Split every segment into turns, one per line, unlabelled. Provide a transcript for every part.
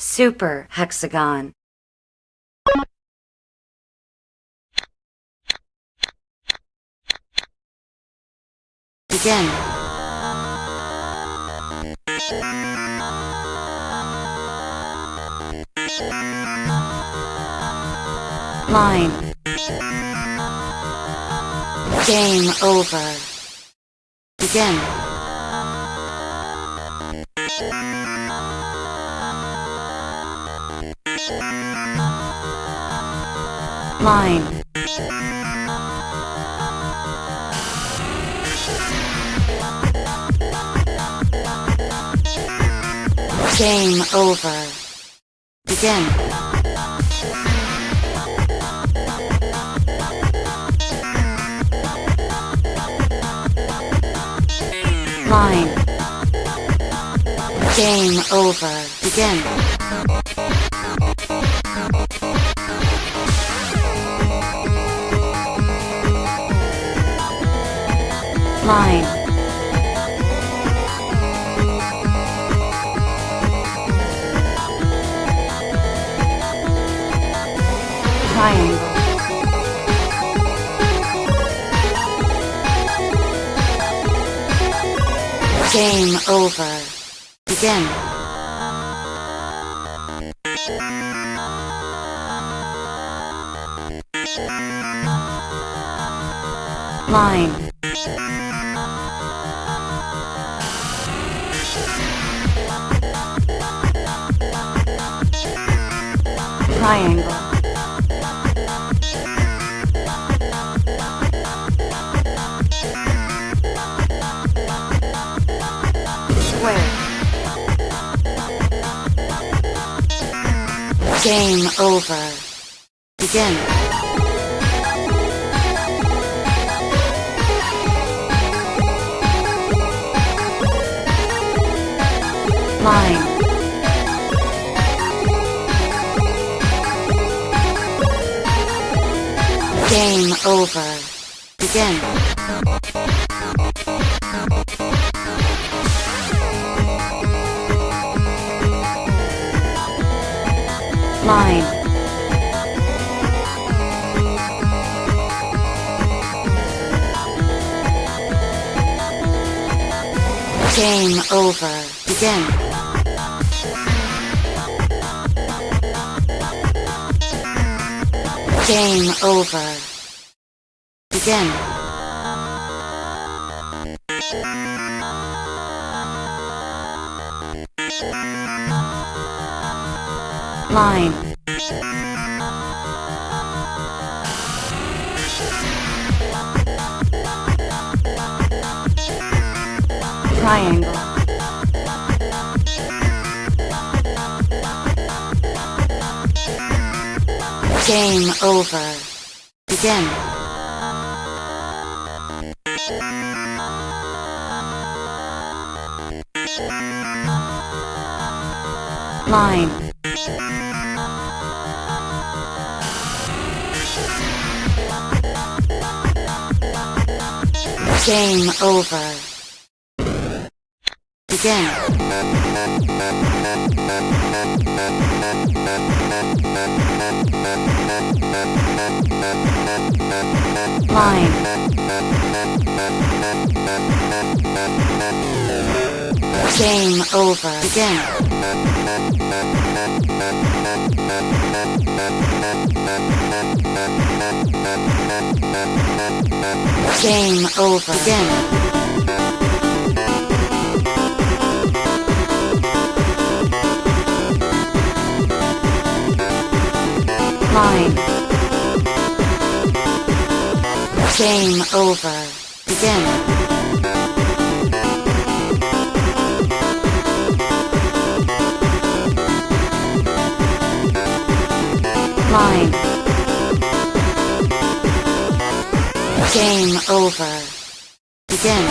Super hexagon. Begin. Line. Game over. Begin. Line. Game over. Begin. Line. Game over. Begin. Line. Triangle. Game over. Begin. Line. Triangle. Square. Game over. Begin. Line. Game over. Begin. Line. Game over. Begin. Game over. Begin. Line. Triangle. Game over. Begin. Line. Game over. Begin. Line. Game over. Begin. Game over. Begin. Line. Game over. Begin. Line. Game over. Begin.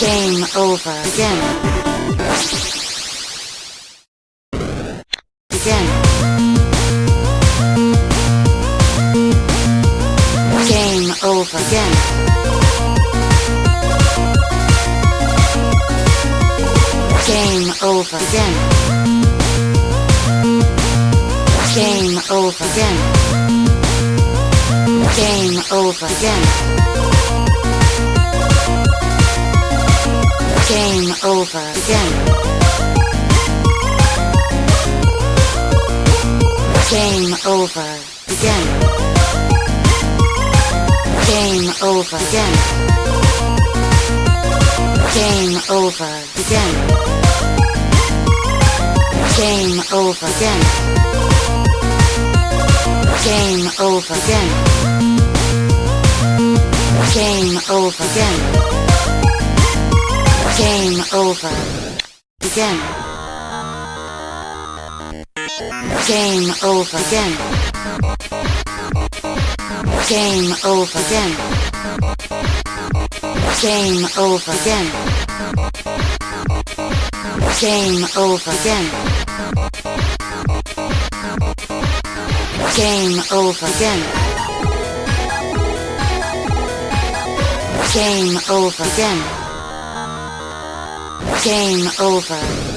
Game over. Begin. Over. Begin. Game over. Again. Game over. Again. Game over. Again. Game over. Again. Game over. Again. Game over. Again. Game over. Again. Game over. Again. Game over. Again. Game over. Again. Game over. Again. Game over. Again. Game over. Again. Game over. Again. Game over. Again. Game over. Again. Game over. Again. Game over.